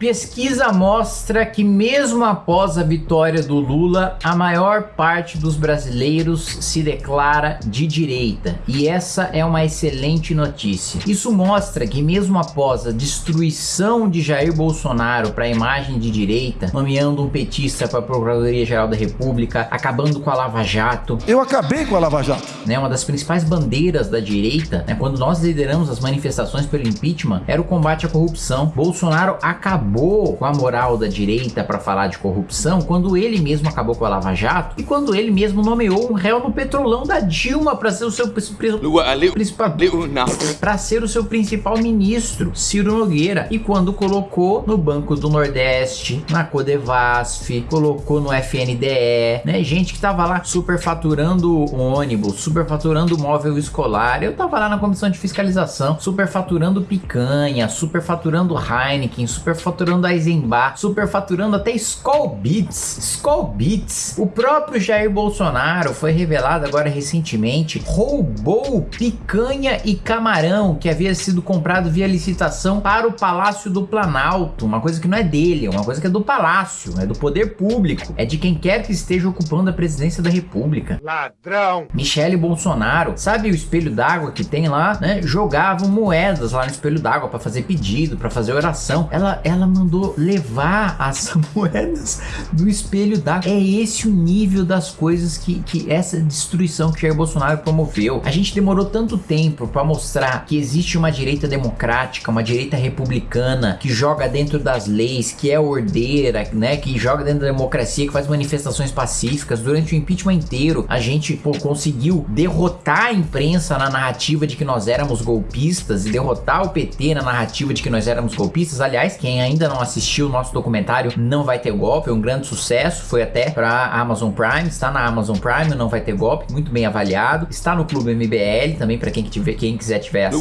Pesquisa mostra que mesmo após a vitória do Lula, a maior parte dos brasileiros se declara de direita. E essa é uma excelente notícia. Isso mostra que mesmo após a destruição de Jair Bolsonaro para a imagem de direita, nomeando um petista para a Procuradoria-Geral da República, acabando com a Lava Jato. Eu acabei com a Lava Jato. Né, uma das principais bandeiras da direita, né, quando nós lideramos as manifestações pelo impeachment, era o combate à corrupção. Bolsonaro acabou acabou com a moral da direita para falar de corrupção quando ele mesmo acabou com a Lava Jato e quando ele mesmo nomeou um réu no petrolão da Dilma para ser o seu principal para ser o seu principal ministro, Ciro Nogueira, e quando colocou no Banco do Nordeste, na Codevasf, colocou no FNDE, né, gente que tava lá superfaturando ônibus, superfaturando móvel escolar. Eu tava lá na comissão de fiscalização, superfaturando picanha, superfaturando Heineken, superfaturando superfaturando Eisenbach, superfaturando até Skull Beats. Skull Beats. O próprio Jair Bolsonaro foi revelado agora recentemente, roubou picanha e camarão que havia sido comprado via licitação para o Palácio do Planalto, uma coisa que não é dele, é uma coisa que é do Palácio, é do poder público, é de quem quer que esteja ocupando a presidência da República. Ladrão! Michele Bolsonaro, sabe o espelho d'água que tem lá, né? Jogavam moedas lá no espelho d'água para fazer pedido, para fazer oração. Ela, ela mandou levar as moedas do espelho d'água. É esse o nível das coisas que, que essa destruição que Jair Bolsonaro promoveu. A gente demorou tanto tempo para mostrar que existe uma direita democrática, uma direita republicana que joga dentro das leis, que é ordeira, né, que joga dentro da democracia, que faz manifestações pacíficas. Durante o impeachment inteiro, a gente pô, conseguiu derrotar a imprensa na narrativa de que nós éramos golpistas e derrotar o PT na narrativa de que nós éramos golpistas. Aliás, quem ainda ainda não assistiu o nosso documentário Não Vai Ter Golpe, é um grande sucesso, foi até para Amazon Prime, está na Amazon Prime, Não Vai Ter Golpe, muito bem avaliado, está no Clube MBL também para quem, tiver, quem quiser tiver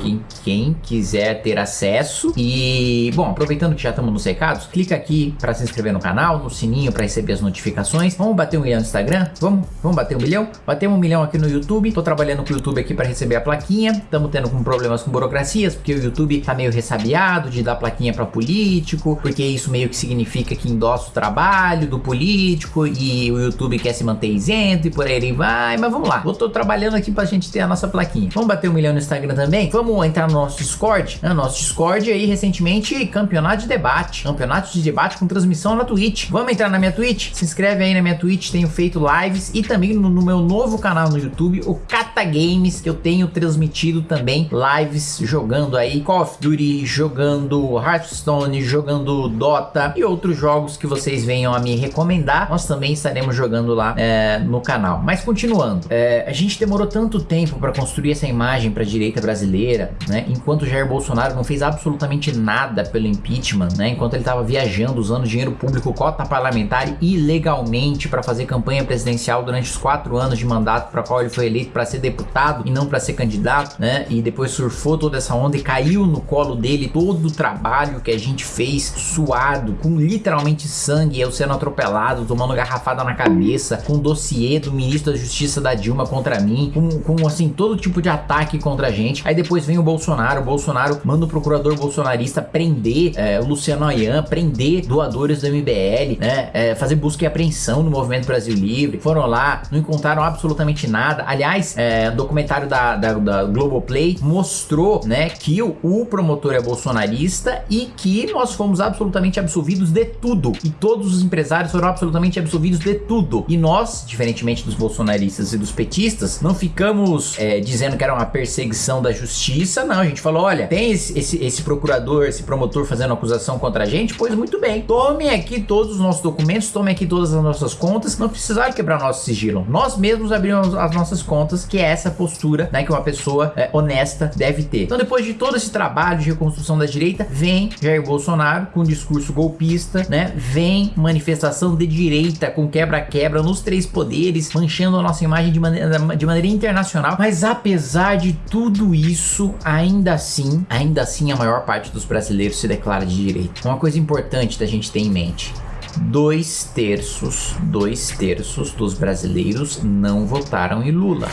quem, quem quiser ter acesso e, bom, aproveitando que já estamos nos recados, clica aqui para se inscrever no canal, no sininho para receber as notificações, vamos bater um milhão no Instagram? Vamos, vamos bater um milhão? Bater um milhão aqui no YouTube, tô trabalhando com o YouTube aqui para receber a plaquinha, estamos tendo com problemas com burocracias, porque o YouTube tá meio ressabiado de dar plaquinha político, porque isso meio que significa que endossa o trabalho do político e o YouTube quer se manter isento e por aí ele vai, mas vamos lá. Eu tô trabalhando aqui pra gente ter a nossa plaquinha. Vamos bater um milhão no Instagram também? Vamos entrar no nosso Discord? No nosso Discord aí, recentemente, campeonato de debate. Campeonato de debate com transmissão na Twitch. Vamos entrar na minha Twitch? Se inscreve aí na minha Twitch, tenho feito lives e também no, no meu novo canal no YouTube, o Cata Games, que eu tenho transmitido também lives jogando aí Call of Duty, jogando Hearthstone Hearthstone, jogando Dota e outros jogos que vocês venham a me recomendar, nós também estaremos jogando lá é, no canal. Mas continuando, é, a gente demorou tanto tempo para construir essa imagem para a direita brasileira, né? Enquanto Jair Bolsonaro não fez absolutamente nada pelo impeachment, né? Enquanto ele estava viajando, usando dinheiro público, cota parlamentar ilegalmente para fazer campanha presidencial durante os quatro anos de mandato para qual ele foi eleito para ser deputado e não para ser candidato, né? E depois surfou toda essa onda e caiu no colo dele todo o trabalho que a gente fez suado, com literalmente sangue, eu sendo atropelado, tomando garrafada na cabeça, com dossiê do ministro da justiça da Dilma contra mim, com, com assim, todo tipo de ataque contra a gente. Aí depois vem o Bolsonaro, o Bolsonaro manda o procurador bolsonarista prender é, o Luciano Ayan, prender doadores do MBL, né, é, fazer busca e apreensão no Movimento Brasil Livre. Foram lá, não encontraram absolutamente nada. Aliás, é, documentário da, da, da Globoplay mostrou, né, que o, o promotor é bolsonarista e que nós fomos absolutamente absolvidos de tudo. E todos os empresários foram absolutamente absolvidos de tudo. E nós, diferentemente dos bolsonaristas e dos petistas, não ficamos é, dizendo que era uma perseguição da justiça, não. A gente falou, olha, tem esse, esse, esse procurador, esse promotor fazendo acusação contra a gente, pois muito bem. Tomem aqui todos os nossos documentos, tomem aqui todas as nossas contas, não precisaram quebrar nosso sigilo. Nós mesmos abrimos as nossas contas, que é essa postura né, que uma pessoa é, honesta deve ter. Então depois de todo esse trabalho de reconstrução da direita, vem Jair Bolsonaro com discurso golpista, né? Vem manifestação de direita com quebra-quebra nos três poderes, manchando a nossa imagem de maneira, de maneira internacional. Mas apesar de tudo isso, ainda assim, ainda assim a maior parte dos brasileiros se declara de direita. Uma coisa importante da gente ter em mente dois terços, dois terços dos brasileiros não votaram em Lula.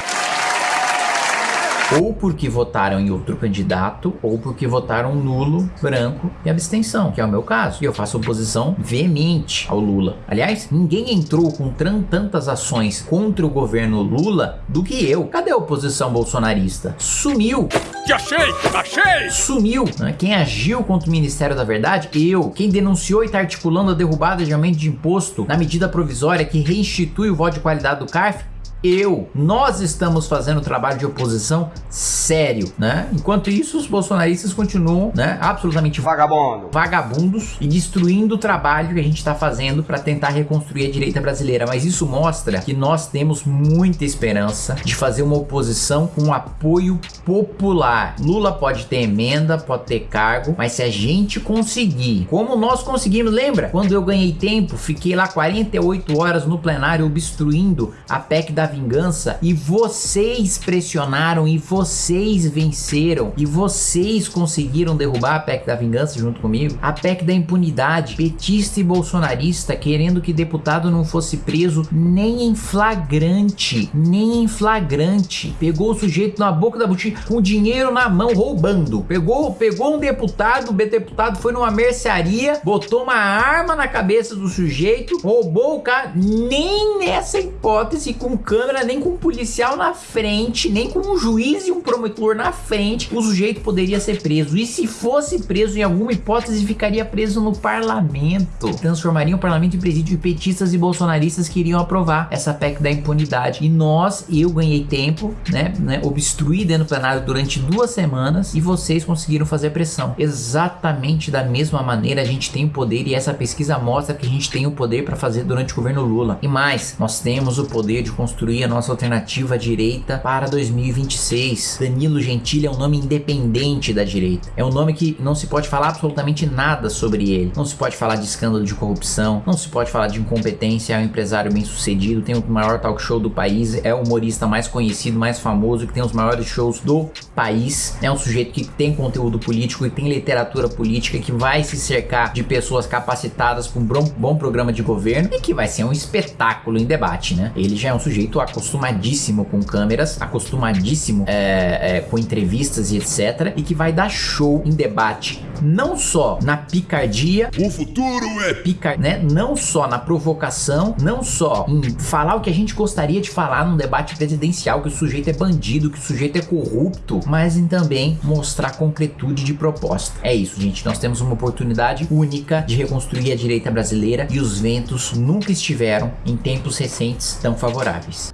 Ou porque votaram em outro candidato, ou porque votaram nulo, branco e abstenção, que é o meu caso. E eu faço oposição veemente ao Lula. Aliás, ninguém entrou com tantas ações contra o governo Lula do que eu. Cadê a oposição bolsonarista? Sumiu! Te achei! Achei! Sumiu! Né? Quem agiu contra o Ministério da Verdade? Eu. Quem denunciou e está articulando a derrubada de aumento de imposto na medida provisória que reinstitui o voto de qualidade do CARF? Eu, nós estamos fazendo trabalho de oposição sério, né? Enquanto isso, os bolsonaristas continuam, né, absolutamente vagabundo, vagabundos e destruindo o trabalho que a gente está fazendo para tentar reconstruir a direita brasileira. Mas isso mostra que nós temos muita esperança de fazer uma oposição com apoio popular. Lula pode ter emenda, pode ter cargo, mas se a gente conseguir, como nós conseguimos, lembra? Quando eu ganhei tempo, fiquei lá 48 horas no plenário obstruindo a PEC da vingança e vocês pressionaram e vocês venceram e vocês conseguiram derrubar a PEC da vingança junto comigo. A PEC da impunidade, petista e bolsonarista querendo que deputado não fosse preso nem em flagrante, nem em flagrante. Pegou o sujeito na boca da botija com dinheiro na mão roubando. Pegou, pegou um deputado, o deputado foi numa mercearia, botou uma arma na cabeça do sujeito, roubou o cara, nem nessa hipótese com câmera, nem com um policial na frente, nem com um juiz e um promotor na frente, o sujeito poderia ser preso. E se fosse preso em alguma hipótese, ficaria preso no parlamento. Transformaria o parlamento em presídio de petistas e bolsonaristas que iriam aprovar essa PEC da impunidade. E nós, eu ganhei tempo, né, né obstruí dentro do plenário durante duas semanas e vocês conseguiram fazer pressão. Exatamente da mesma maneira a gente tem o poder e essa pesquisa mostra que a gente tem o poder para fazer durante o governo Lula. E mais, nós temos o poder de construir construir a nossa alternativa à direita para 2026. Danilo Gentili é um nome independente da direita. É um nome que não se pode falar absolutamente nada sobre ele. Não se pode falar de escândalo de corrupção, não se pode falar de incompetência, é um empresário bem sucedido, tem o maior talk show do país, é o humorista mais conhecido, mais famoso, que tem os maiores shows do país. É um sujeito que tem conteúdo político e tem literatura política, que vai se cercar de pessoas capacitadas com um bom programa de governo e que vai ser um espetáculo em debate, né? Ele já é um sujeito sujeito acostumadíssimo com câmeras, acostumadíssimo é, é, com entrevistas e etc. E que vai dar show em debate, não só na picardia. O futuro é picar, né? Não só na provocação, não só em falar o que a gente gostaria de falar num debate presidencial, que o sujeito é bandido, que o sujeito é corrupto, mas em também mostrar concretude de proposta. É isso, gente. Nós temos uma oportunidade única de reconstruir a direita brasileira e os ventos nunca estiveram em tempos recentes tão favoráveis.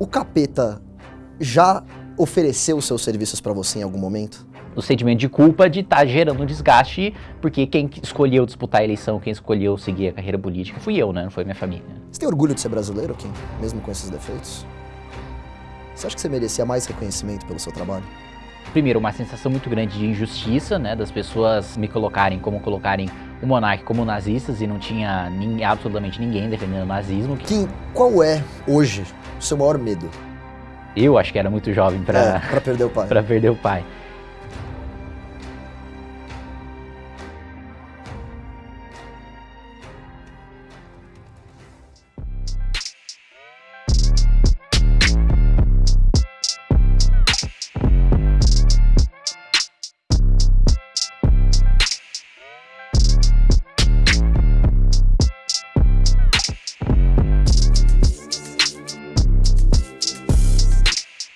O capeta já ofereceu seus serviços para você em algum momento? O sentimento de culpa de estar tá gerando um desgaste, porque quem escolheu disputar a eleição, quem escolheu seguir a carreira política, fui eu, né? Não foi minha família. Você tem orgulho de ser brasileiro, Kim? Mesmo com esses defeitos? Você acha que você merecia mais reconhecimento pelo seu trabalho? Primeiro, uma sensação muito grande de injustiça, né? Das pessoas me colocarem como colocarem o monarca como nazistas e não tinha nem, absolutamente ninguém defendendo o nazismo. Kim, qual é, hoje, o seu maior medo? Eu acho que era muito jovem para é, perder o pai. para perder o pai.